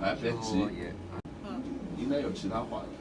哎，别急，应该有其他话题。